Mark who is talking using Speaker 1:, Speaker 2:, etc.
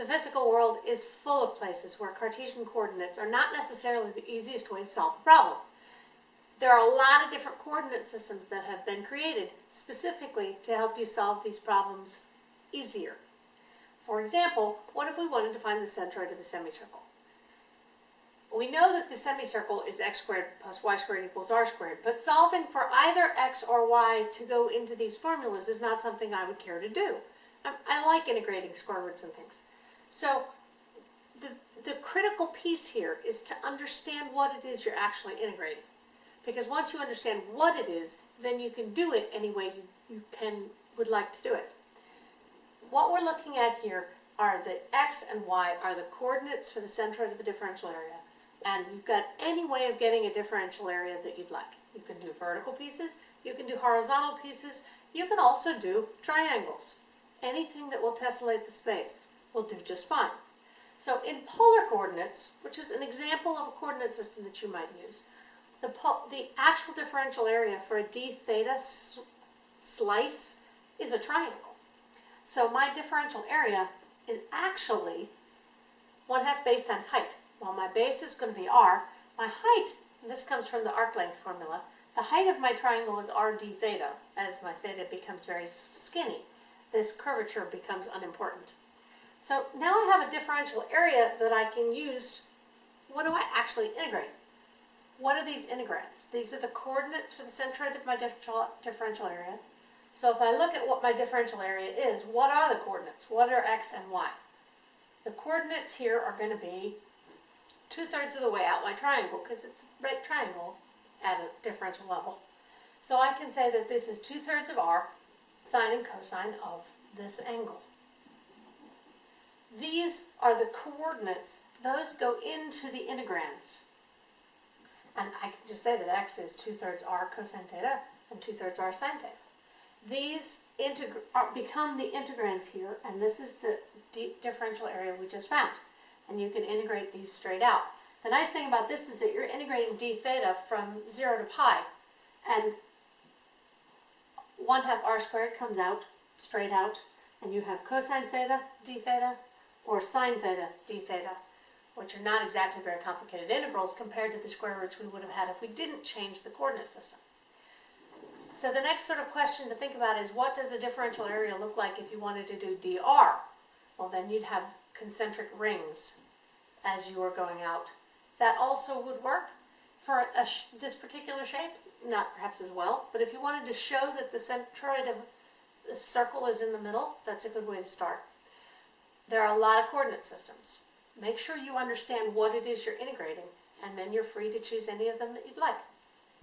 Speaker 1: The physical world is full of places where Cartesian coordinates are not necessarily the easiest way to solve a problem. There are a lot of different coordinate systems that have been created specifically to help you solve these problems easier. For example, what if we wanted to find the centroid of a semicircle? We know that the semicircle is x squared plus y squared equals r squared, but solving for either x or y to go into these formulas is not something I would care to do. I, I like integrating square roots and things. So the, the critical piece here is to understand what it is you're actually integrating. Because once you understand what it is, then you can do it any way you, you can would like to do it. What we're looking at here are the x and y are the coordinates for the centroid of the differential area. And you've got any way of getting a differential area that you'd like. You can do vertical pieces, you can do horizontal pieces, you can also do triangles. Anything that will tessellate the space will do just fine. So in polar coordinates, which is an example of a coordinate system that you might use, the, the actual differential area for a d theta slice is a triangle. So my differential area is actually 1 half base times height. Well, my base is going to be r. My height, and this comes from the arc length formula, the height of my triangle is r d theta. As my theta becomes very skinny, this curvature becomes unimportant. So now I have a differential area that I can use. What do I actually integrate? What are these integrands? These are the coordinates for the centroid of my differential area. So if I look at what my differential area is, what are the coordinates? What are x and y? The coordinates here are going to be two-thirds of the way out my triangle because it's a right triangle at a differential level. So I can say that this is two-thirds of r sine and cosine of this angle. These are the coordinates. Those go into the integrands. And I can just say that x is two-thirds r cosine theta and two-thirds r sine theta. These are, become the integrands here, and this is the differential area we just found. And you can integrate these straight out. The nice thing about this is that you're integrating d theta from 0 to pi, and 1 half r squared comes out, straight out, and you have cosine theta d theta, or sine theta d theta, which are not exactly very complicated integrals compared to the square roots we would have had if we didn't change the coordinate system. So the next sort of question to think about is what does a differential area look like if you wanted to do dr? Well, then you'd have concentric rings as you were going out. That also would work for this particular shape, not perhaps as well, but if you wanted to show that the centroid of the circle is in the middle, that's a good way to start. There are a lot of coordinate systems. Make sure you understand what it is you're integrating, and then you're free to choose any of them that you'd like.